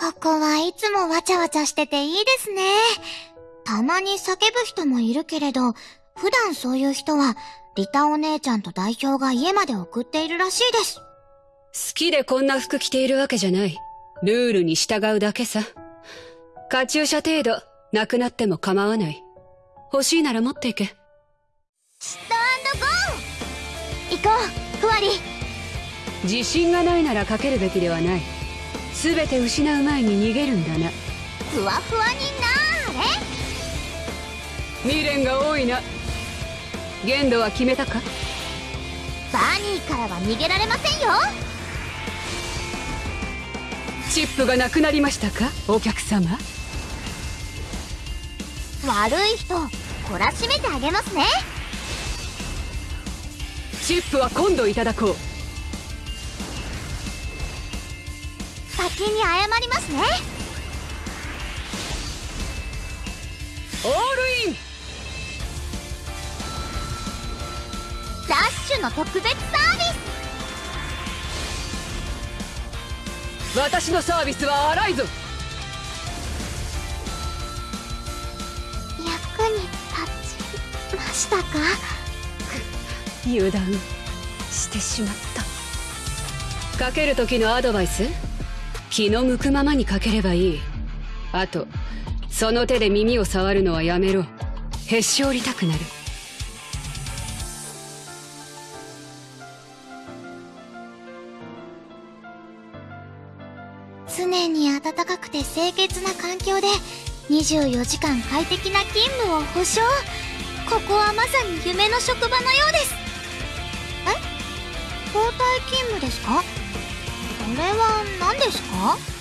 ここはいつもわちゃわちゃしてていいですね。たまに叫ぶ人もいるけれど、普段そういう人は、リタお姉ちゃんと代表が家まで送っているらしいです。好きでこんな服着ているわけじゃない。ルールに従うだけさ。カチューシャ程度、なくなっても構わない。欲しいなら持っていけ。スタンドゴー行こう、ふわり。自信がないならかけるべきではない。すべて失う前に逃げるんだな。ふわふわになーれ。未練が多いな。限度は決めたか？バニーからは逃げられませんよ。チップがなくなりましたか？お客様。悪い人懲らしめてあげますね。チップは今度いただこう先に謝りますね。オールインダッシュの特別サービス。私のサービスは荒いぞ役に立ちましたか？油断してしまった。かける時のアドバイス？気の向くままにかければいい。あとその手で耳を触るのはやめろ。へし折りたくなる。常に暖かくて清潔な環境で24時間快適な勤務を保証。ここはまさに夢の職場のようです。え？交代勤務ですか？これはですか？